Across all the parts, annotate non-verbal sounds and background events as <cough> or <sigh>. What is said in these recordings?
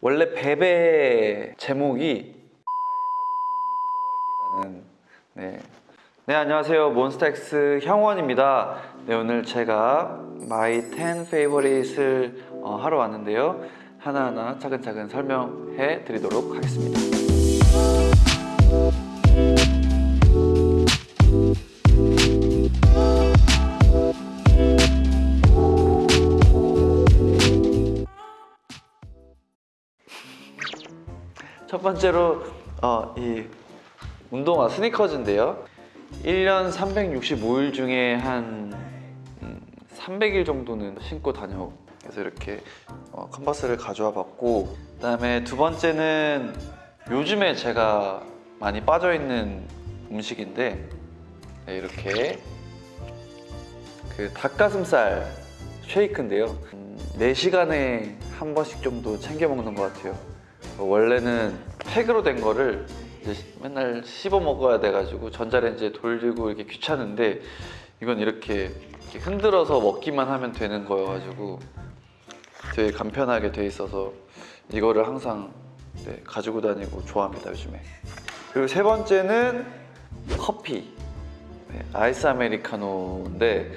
원래 베베 제목이 네. 네 안녕하세요. 몬스타엑스 형원입니다. 네 오늘 제가 my 10 favorite을 어, 하러 왔는데요. 하나하나 차근차근 설명해 드리도록 하겠습니다 첫 번째로 어, 이 운동화 스니커즈인데요. 1년 365일 중에 한 음, 300일 정도는 신고 다녀 그래서 이렇게 어, 컨버스를 가져와 봤고 그 다음에 두 번째는 요즘에 제가 많이 빠져있는 음식인데 네, 이렇게 그 닭가슴살 쉐이크인데요. 음, 4시간에 한 번씩 정도 챙겨 먹는 것 같아요. 어, 원래는 팩으로 된 거를 맨날 씹어 먹어야 돼가지고 전자레인지에 돌리고 이렇게 귀찮은데 이건 이렇게, 이렇게 흔들어서 먹기만 하면 되는 거여가지고 되게 간편하게 돼 있어서 이거를 항상 네, 가지고 다니고 좋아합니다 요즘에. 그리고 세 번째는 커피. 네, 아이스 아메리카노인데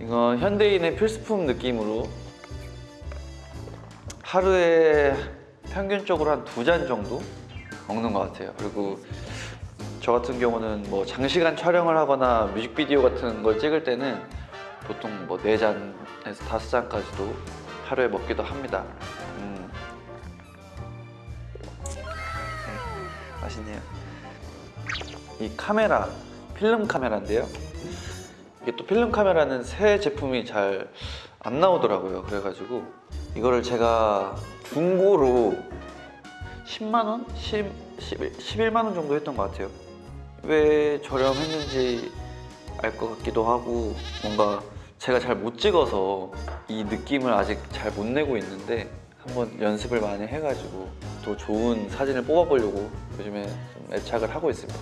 이건 현대인의 필수품 느낌으로 하루에 평균적으로 한 두 잔 정도 먹는 것 같아요. 그리고 저 같은 경우는 뭐 장시간 촬영을 하거나 뮤직비디오 같은 걸 찍을 때는 보통 뭐네 잔에서 다섯 잔까지도 하루에 먹기도 합니다. 음. 네, 맛있네요. 이 카메라, 필름 카메라인데요. 이게 또 필름 카메라는 새 제품이 잘 안 나오더라고요. 그래가지고 이거를 제가 중고로 10만 원? 10, 11, 11만 원 정도 했던 것 같아요. 왜 저렴했는지 알 것 같기도 하고 뭔가 제가 잘 못 찍어서 이 느낌을 아직 잘 못 내고 있는데 한번 연습을 많이 해가지고 또 좋은 사진을 뽑아보려고 요즘에 좀 애착을 하고 있습니다.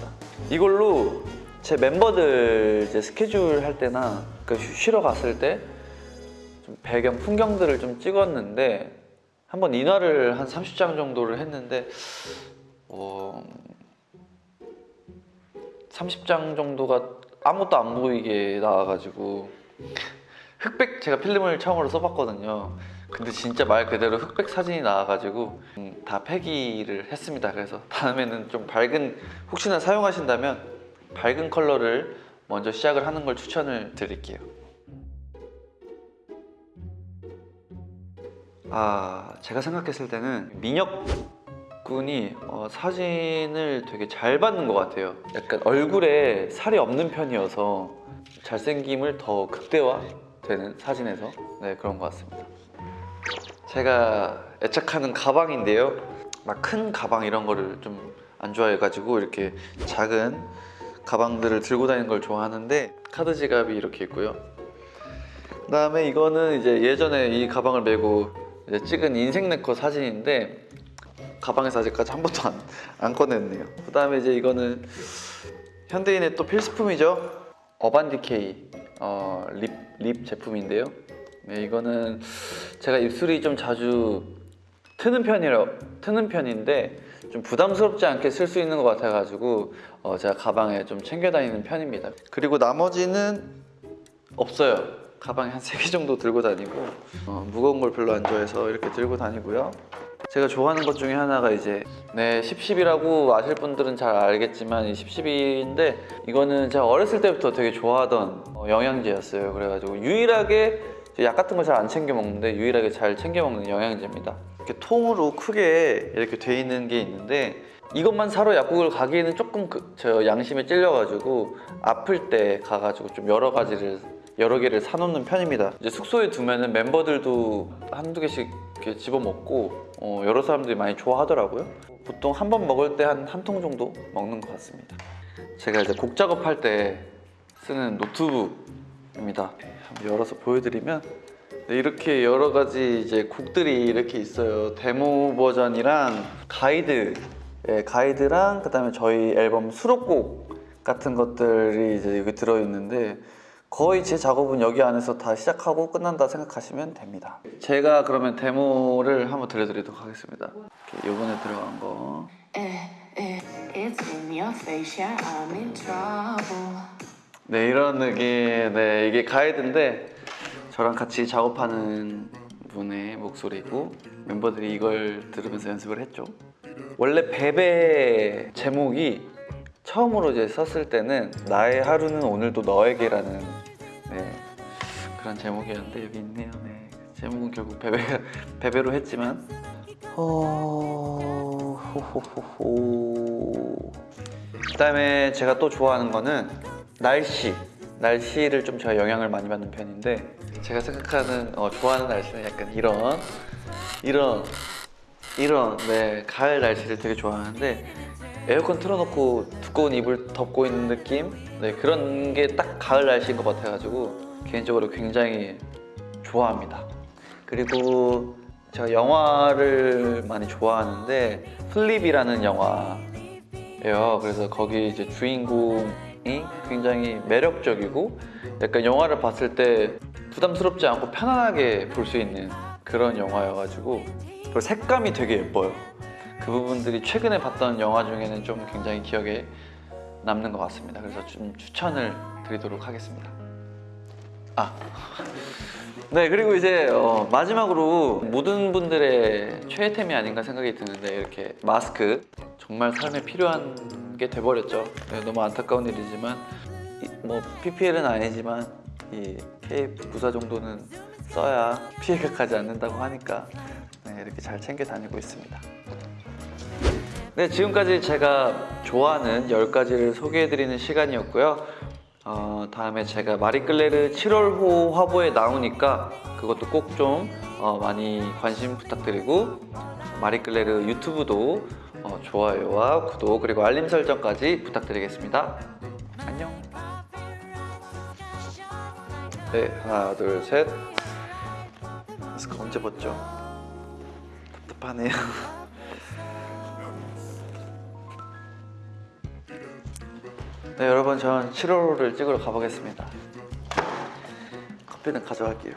이걸로 제 멤버들 이제 스케줄 할 때나 그 쉬러 갔을 때좀 배경 풍경들을 좀 찍었는데 한번 인화를 한 30장 정도를 했는데 어, 30장 정도가 아무것도 안 보이게 나와가지고 흑백 제가 필름을 처음으로 써봤거든요. 근데 진짜 말 그대로 흑백 사진이 나와가지고 음, 다 폐기를 했습니다. 그래서 다음에는 좀 밝은 혹시나 사용하신다면 밝은 컬러를 먼저 시작을 하는 걸 추천을 드릴게요 아 제가 생각했을 때는 민혁 군이 어, 사진을 되게 잘 받는 것 같아요. 약간 얼굴에 살이 없는 편이어서 잘생김을 더 극대화되는 사진에서 네 그런 것 같습니다. 제가 애착하는 가방인데요. 막 큰 가방 이런 거를 좀 안 좋아해가지고 이렇게 작은 가방들을 들고 다니는 걸 좋아하는데 카드 지갑이 이렇게 있고요. 그 다음에 이거는 이제 예전에 이 가방을 메고 이제 찍은 인생 네컷 사진인데 가방에서 아직까지 한 번도 안, 안 꺼냈네요. 그 다음에 이제 이거는 현대인의 또 필수품이죠. 어반디케이 어, lip, lip 제품인데요. 네, 이거는 제가 입술이 좀 자주 트는 편이라 트는 편인데 좀 부담스럽지 않게 쓸 수 있는 것 같아가지고 어, 제가 가방에 좀 챙겨 다니는 편입니다. 그리고 나머지는 없어요 가방에 한세개 정도 들고 다니고 어, 무거운 걸 별로 안 좋아해서 이렇게 들고 다니고요. 제가 좋아하는 것 중에 하나가 이제 네 십십이라고 아실 분들은 잘 알겠지만 이 십십인데 이거는 제가 어렸을 때부터 되게 좋아하던 어, 영양제였어요. 그래가지고 유일하게 약 같은 걸 잘 안 챙겨 먹는데 유일하게 잘 챙겨 먹는 영양제입니다. 이렇게 통으로 크게 이렇게 돼 있는 게 있는데 이것만 사러 약국을 가기에는 조금 그, 저 양심에 찔려가지고 아플 때 가가지고 좀 여러 가지를 여러 개를 사놓는 편입니다. 이제 숙소에 두면은 멤버들도 한두 개씩 이렇게 집어먹고 어, 여러 사람들이 많이 좋아하더라고요. 보통 한 번 먹을 때 한 한 통 정도 먹는 것 같습니다. 제가 이제 곡 작업할 때 쓰는 노트북입니다. 한번 열어서 보여드리면 네, 이렇게 여러 가지 이제 곡들이 이렇게 있어요. 데모 버전이랑 가이드 예, 가이드랑 그 다음에 저희 앨범 수록곡 같은 것들이 이제 여기 들어있는데 거의 제 작업은 여기 안에서 다 시작하고 끝난다 생각하시면 됩니다. 제가 그러면 데모를 한번 들려드리도록 하겠습니다. 이렇게 요번에 들어간 거. 네 이런 느낌. 네 이게 가이드인데 저랑 같이 작업하는 분의 목소리고 멤버들이 이걸 들으면서 연습을 했죠. 원래 베베 제목이 처음으로 이제 썼을 때는 나의 하루는 오늘도 너에게라는 네, 그런 제목이었는데 여기 있네요. 네. 제목은 결국 베베 <laughs> 베베로 했지만 어... 호호호호. 그 다음에 제가 또 좋아하는 거는 날씨. 날씨를 좀 제가 영향을 많이 받는 편인데 제가 생각하는 어, 좋아하는 날씨는 약간 이런 이런 이런 네 가을 날씨를 되게 좋아하는데 에어컨 틀어놓고 두꺼운 이불 덮고 있는 느낌 네 그런 게 딱 가을 날씨인 것 같아가지고 개인적으로 굉장히 좋아합니다. 그리고 제가 영화를 많이 좋아하는데 플립이라는 영화예요. 그래서 거기 이제 주인공이 굉장히 매력적이고 약간 영화를 봤을 때 부담스럽지 않고 편안하게 볼 수 있는 그런 영화여가지고 그리고 색감이 되게 예뻐요. 그 부분들이 최근에 봤던 영화 중에는 좀 굉장히 기억에 남는 것 같습니다. 그래서 좀 추천을 드리도록 하겠습니다. 아, 네 그리고 이제 어, 마지막으로 모든 분들의 최애템이 아닌가 생각이 드는데 이렇게 마스크 정말 삶에 필요한 게 돼버렸죠. 네, 너무 안타까운 일이지만 이, 뭐 PPL은 아니지만 이 KF94 정도는 써야 피해가 가지 않는다고 하니까 네, 이렇게 잘 챙겨 다니고 있습니다. 네, 지금까지 제가 좋아하는 10가지를 소개해드리는 시간이었고요. 어, 다음에 제가 마리끌레르 7월호 화보에 나오니까 그것도 꼭좀 어, 많이 관심 부탁드리고 마리끌레르 유튜브도 어, 좋아요와 구독 그리고 알림 설정까지 부탁드리겠습니다. 안녕. 네, 하나, 둘, 셋. 마스크 언제 벗죠? 답답하네요. <laughs> 네 여러분 전 7월호를 찍으러 가보겠습니다. 커피는 가져갈게요